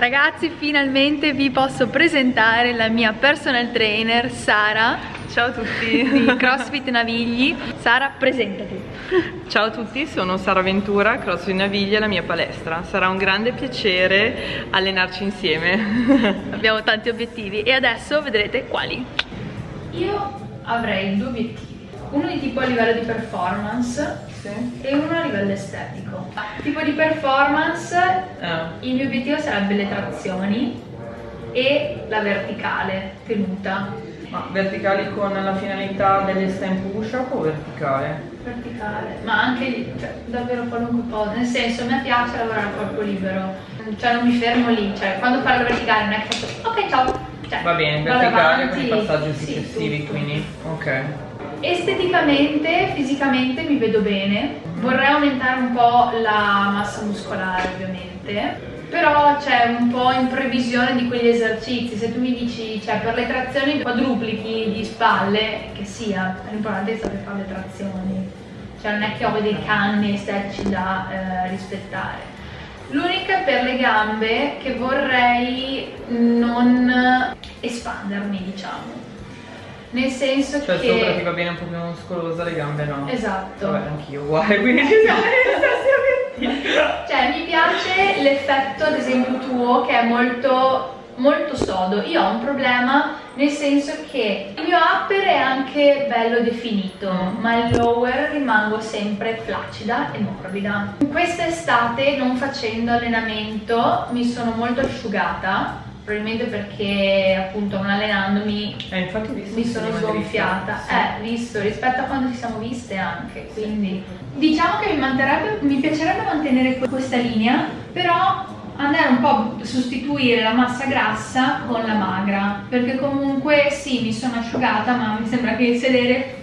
Ragazzi, finalmente vi posso presentare la mia personal trainer Sara. Ciao a tutti. Di CrossFit Navigli. Sara, presentati. Ciao a tutti, sono Sara Ventura, CrossFit Navigli è la mia palestra. Sarà un grande piacere allenarci insieme. Abbiamo tanti obiettivi e adesso vedrete quali. Io avrei due obiettivi. Uno di tipo a livello di performance sì. e uno a livello estetico. Tipo di performance, ah. il mio obiettivo sarebbe le trazioni e la verticale tenuta. Ma verticali con la finalità degli stand push up o verticale? Verticale, ma anche cioè, davvero qualunque cosa, nel senso a me piace lavorare a corpo libero, cioè non mi fermo lì, cioè quando parlo verticale non è che faccio ok ciao, cioè, va bene, verticale con i passaggi successivi sì, quindi, ok. Esteticamente, fisicamente mi vedo bene, vorrei aumentare un po' la massa muscolare ovviamente, però c'è un po' in previsione di quegli esercizi, se tu mi dici, cioè per le trazioni quadruplichi di spalle, che sia, l'importante è saper fare le trazioni, cioè non è che ho dei canni estetici da eh, rispettare. L'unica per le gambe che vorrei non espandermi, diciamo nel senso cioè, che... Cioè sopra ti va bene un po' più muscolosa, le gambe no. Esatto. Vabbè, anch'io uguale, quindi ci siamo Cioè, mi piace l'effetto, ad esempio, tuo, che è molto molto sodo. Io ho un problema nel senso che il mio upper è anche bello definito, mm. ma il lower rimango sempre flaccida e morbida. Quest'estate, non facendo allenamento, mi sono molto asciugata probabilmente perché appunto non allenandomi eh, mi sono sgonfiata sì. eh visto rispetto a quando ci siamo viste anche quindi diciamo che mi, mi piacerebbe mantenere questa linea però andare un po' a sostituire la massa grassa con la magra perché comunque sì mi sono asciugata ma mi sembra che il sedere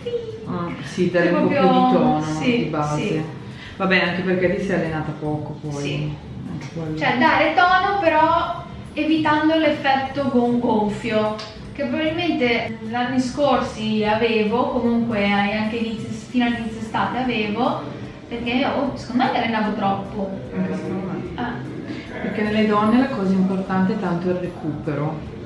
ah, sì dare un po' più di tono sì, di base sì. vabbè anche perché ti sei allenata poco poi sì. cioè dare tono però evitando l'effetto gonfio che probabilmente gli anni scorsi avevo, comunque anche inizio, fino all'inizio estate avevo, perché oh, secondo me allenavo troppo. Eh, ah. Perché nelle donne la cosa importante è tanto il recupero.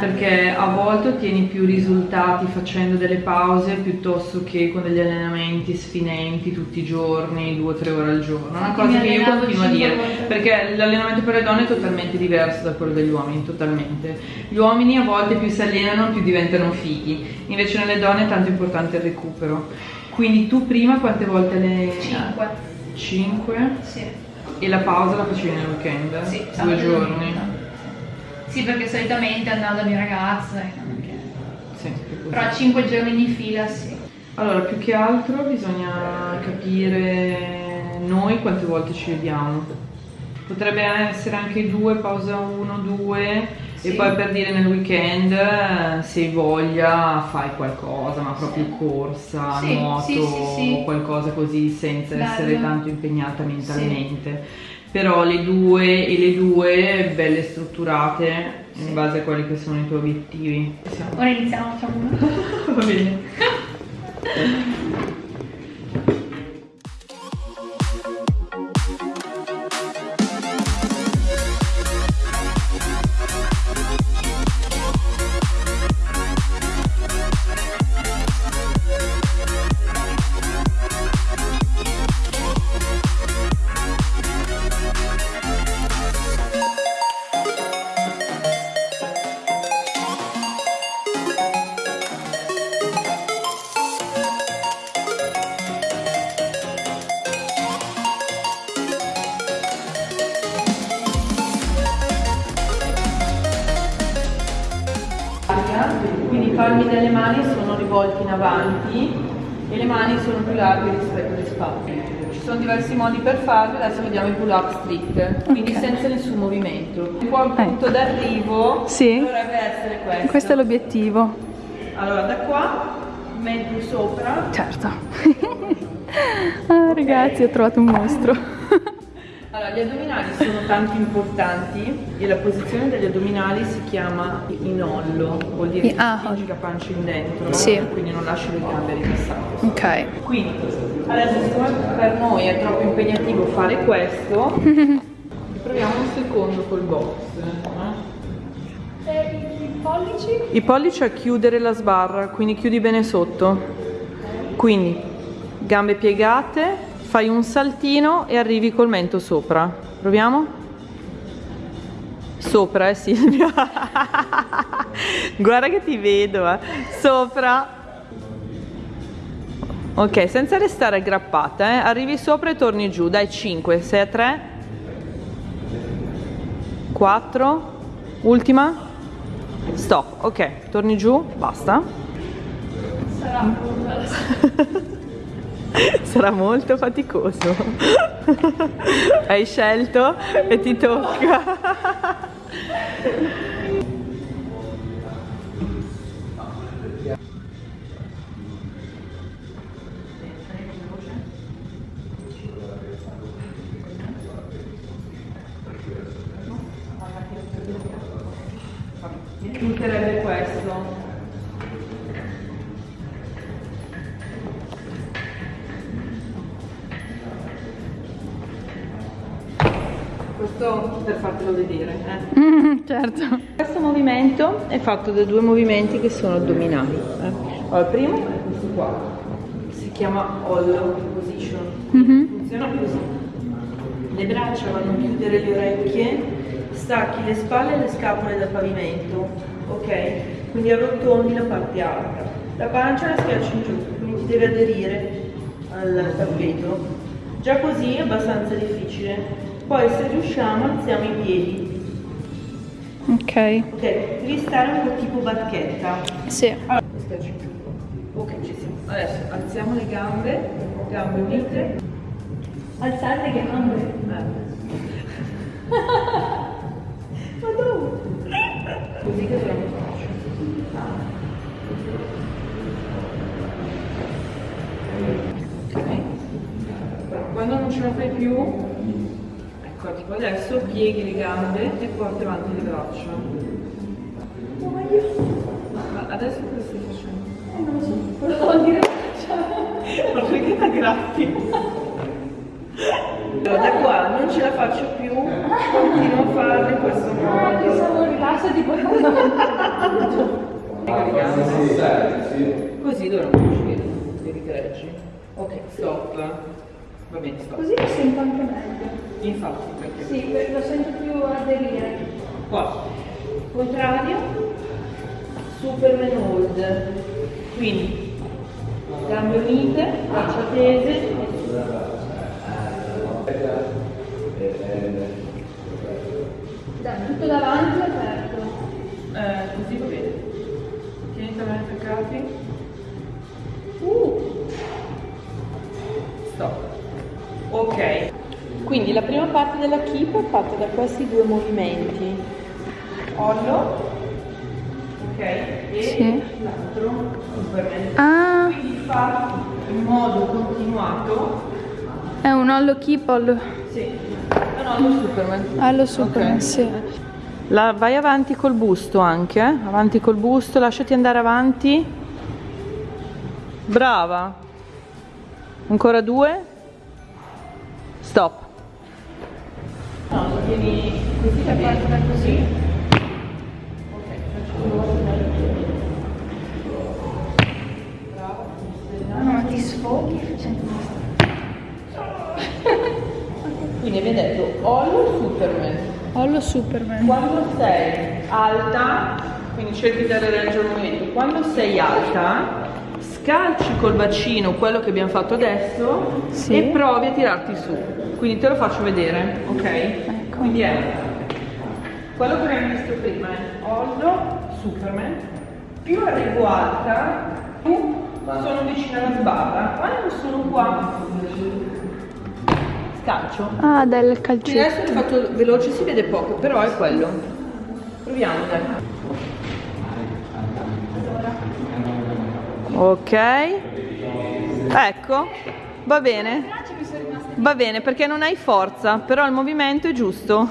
Perché a volte ottieni più risultati facendo delle pause piuttosto che con degli allenamenti sfinenti tutti i giorni, due o tre ore al giorno. Una cosa che io continuo a dire, perché l'allenamento per le donne è totalmente diverso da quello degli uomini, totalmente. Gli uomini a volte più si allenano più diventano fighi, invece nelle donne è tanto importante il recupero. Quindi tu prima quante volte le... 5. 5? Sì. E la pausa la facevi nel weekend? Sì, due giorni. Sì, perché solitamente andavo da mia ragazza, sì, però 5 giorni di fila sì. Allora, più che altro bisogna capire noi quante volte ci vediamo. Potrebbe essere anche due, pausa uno, due sì. e poi per dire nel weekend se hai voglia fai qualcosa, ma proprio sì. corsa, sì, nuoto, qualcosa così senza Bello. essere tanto impegnata mentalmente però le due e le due belle strutturate in base a quelli che sono i tuoi obiettivi. Ora iniziamo, facciamo uno. Va bene. palmi delle mani sono rivolti in avanti e le mani sono più larghe rispetto alle spalle. Ci sono diversi modi per farlo, adesso vediamo i pull up strict, quindi okay. senza nessun movimento. Il punto ecco. d'arrivo sì. dovrebbe essere questo. Questo è l'obiettivo. Allora da qua metti sopra. Certo. ah, ragazzi, ho trovato un mostro. Allora, gli addominali sono tanto importanti e la posizione degli addominali si chiama inollo, vuol dire che ah, spingi la pancia in dentro, sì. quindi non lasci le gambe rilassate. Ok. Quindi, adesso siccome per noi è troppo impegnativo fare questo, proviamo un secondo col box. Eh? E i pollici? I pollici a chiudere la sbarra, quindi chiudi bene sotto. Quindi gambe piegate, fai un saltino e arrivi col mento sopra. Proviamo? Sopra, eh Silvia. Guarda che ti vedo, eh. Sopra. Ok, senza restare aggrappata, eh. Arrivi sopra e torni giù. Dai, 5, 6 a 3. 4. Ultima. Stop. Ok, torni giù, basta. Sarà Sarà molto faticoso. Hai scelto e ti tocca. Mi questo. Fartelo vedere. Eh. Mm, certo. Questo movimento è fatto da due movimenti che sono addominali. eh. Allora, il primo è questo qua, che si chiama hollow position. Mhm. Funziona così. Le braccia vanno a chiudere le orecchie, stacchi le spalle e le scapole dal pavimento, ok? Quindi arrotondi la parte alta. La pancia la schiacci in giù, quindi deve aderire al tappeto. Già così è abbastanza difficile. Poi se riusciamo alziamo i piedi. Ok. Ok, devi stare un po' tipo barchetta. Sì. Allora. Ok, ci siamo. Adesso alziamo le gambe, gambe unite. Alzate le gambe. Eh. Ma dove? Così che dobbiamo fare. Ok. Quando non ce la fai più, tipo adesso pieghi le gambe e porti avanti le braccia. Ma adesso cosa stai facendo? Non lo so, volevo dire Guarda che ti gratti. Allora, da qua non ce la faccio più, continuo a farlo in questo Ah, modo. pensavo rilassati quando Così dovremmo uscire, devi che reggi. Ok, stop. Va bene, stop. Così lo sento anche meglio. Infatti, perché Sì, lo sento più aderire. qua, contrario, Superman hold. Quindi, gambe unite, braccia tese. Dai, tutto davanti aperto. Eh, così va bene. Quindi la prima parte della keep è fatta da questi due movimenti. Ollo. Ok. E Sì. l'altro Superman. Ah, Quindi fa in modo continuato. è un hollow keep, hollow, Sì. No, no, lo Superman. hollow Superman, Ok. sì. La- vai avanti col busto anche, eh? avanti col busto, lasciati andare avanti. Brava. Ancora due. Stop. Tieni così che parte da così. Ok, faccio Brava. No, no, ti sfoghi facendo Quindi abbiamo detto Hollow Superman. Hollow Superman. Quando sei alta, quindi cerchi di dare raggio al movimento, quando sei alta, scalci col bacino quello che abbiamo fatto adesso Sì. e provi a tirarti su. Quindi te lo faccio vedere, ok? Quindi è quello che abbiamo visto prima, è Hollow Superman, più arrivo alta, più sono vicina alla sbarra, quando sono qua, scalcio. Ah, del Quindi calcetto. adesso l'ho fatto veloce, si vede poco, però è quello. Proviamo, dai. Ok. Ecco, va bene. Va bene perché non hai forza, però il movimento è giusto.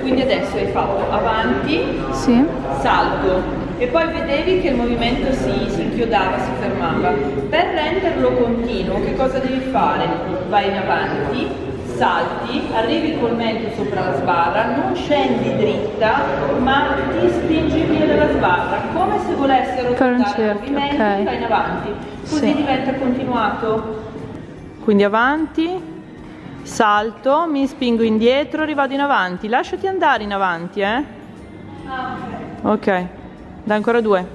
Quindi adesso hai fatto avanti, Sì. salto e poi vedevi che il movimento si, si inchiodava, si fermava. Per renderlo continuo, che cosa devi fare? Vai in avanti, salti, arrivi col mento sopra la sbarra, non scendi dritta, ma ti spingi via dalla sbarra, come se volessero ruotare il movimento, ok. vai in avanti. Così Sì. diventa continuato. Quindi avanti, salto, mi spingo indietro, rivado in avanti. Lasciati andare in avanti, eh? Ok, da ancora due.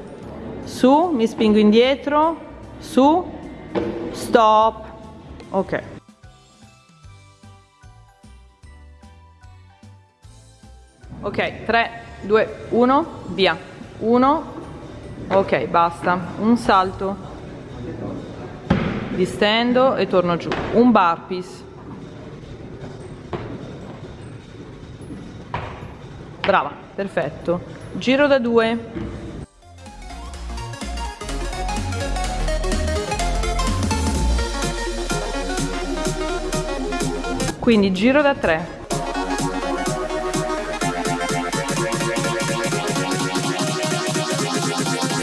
Su, mi spingo indietro, su, stop. Ok. Ok, 3, 2, 1, via. 1, ok, basta. Un salto, distendo e torno giù. Un burpees. Brava, perfetto. Giro da due. Quindi giro da tre.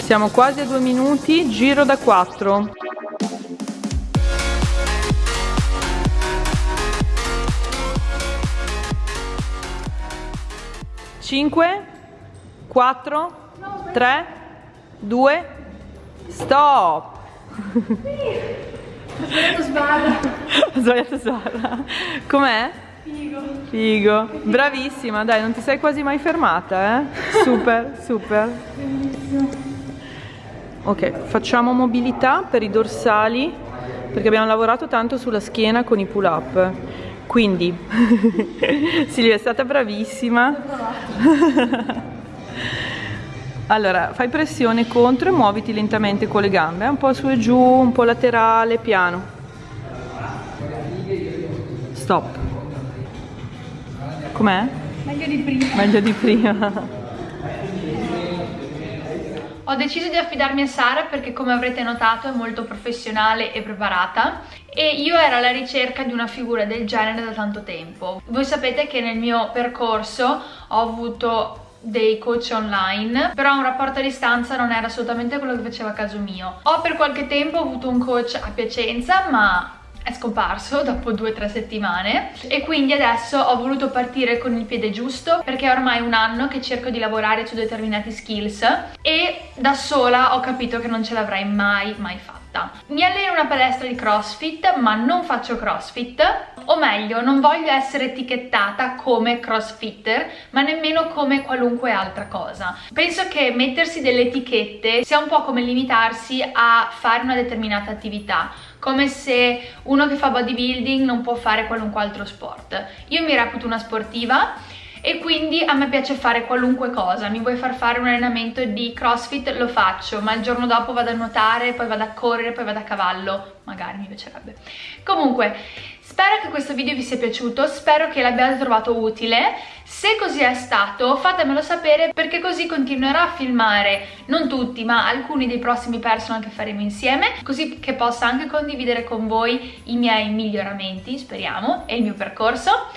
Siamo quasi a due minuti, giro da quattro. Cinque, quattro, tre, due, stop. sbarra. Ho sbagliato sbarra. Com'è? Figo. Figo. Bravissima, dai, non ti sei quasi mai fermata, eh? Super, super. Ok, facciamo mobilità per i dorsali perché abbiamo lavorato tanto sulla schiena con i pull up. Quindi, Silvia è stata bravissima. Allora, fai pressione contro e muoviti lentamente con le gambe, eh, un po' su e giù, un po' laterale, piano. Stop. Com'è? Meglio di prima. Meglio di prima. Ho deciso di affidarmi a Sara perché come avrete notato è molto professionale e preparata e io ero alla ricerca di una figura del genere da tanto tempo. Voi sapete che nel mio percorso ho avuto dei coach online però un rapporto a distanza non era assolutamente quello che faceva a caso mio ho per qualche tempo avuto un coach a Piacenza ma è scomparso dopo due o tre settimane e quindi adesso ho voluto partire con il piede giusto perché è ormai un anno che cerco di lavorare su determinati skills e da sola ho capito che non ce l'avrei mai mai fatta. Mi alleno in una palestra di crossfit ma non faccio crossfit o meglio non voglio essere etichettata come crossfitter ma nemmeno come qualunque altra cosa. Penso che mettersi delle etichette sia un po' come limitarsi a fare una determinata attività come se uno che fa bodybuilding non può fare qualunque altro sport. Io mi reputo una sportiva e quindi a me piace fare qualunque cosa, mi vuoi far fare un allenamento di crossfit, lo faccio, ma il giorno dopo vado a nuotare, poi vado a correre, poi vado a cavallo, magari mi piacerebbe. Comunque, spero che questo video vi sia piaciuto, spero che l'abbiate trovato utile, se così è stato fatemelo sapere perché così continuerò a filmare, non tutti ma alcuni dei prossimi personal che faremo insieme, così che possa anche condividere con voi i miei miglioramenti, speriamo, e il mio percorso.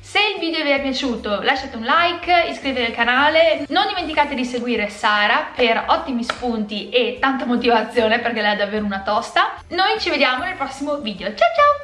Se il video vi è piaciuto lasciate un like, iscrivetevi al canale, non dimenticate di seguire Sara per ottimi spunti e tanta motivazione perché lei è davvero una tosta. Noi ci vediamo nel prossimo video, ciao ciao!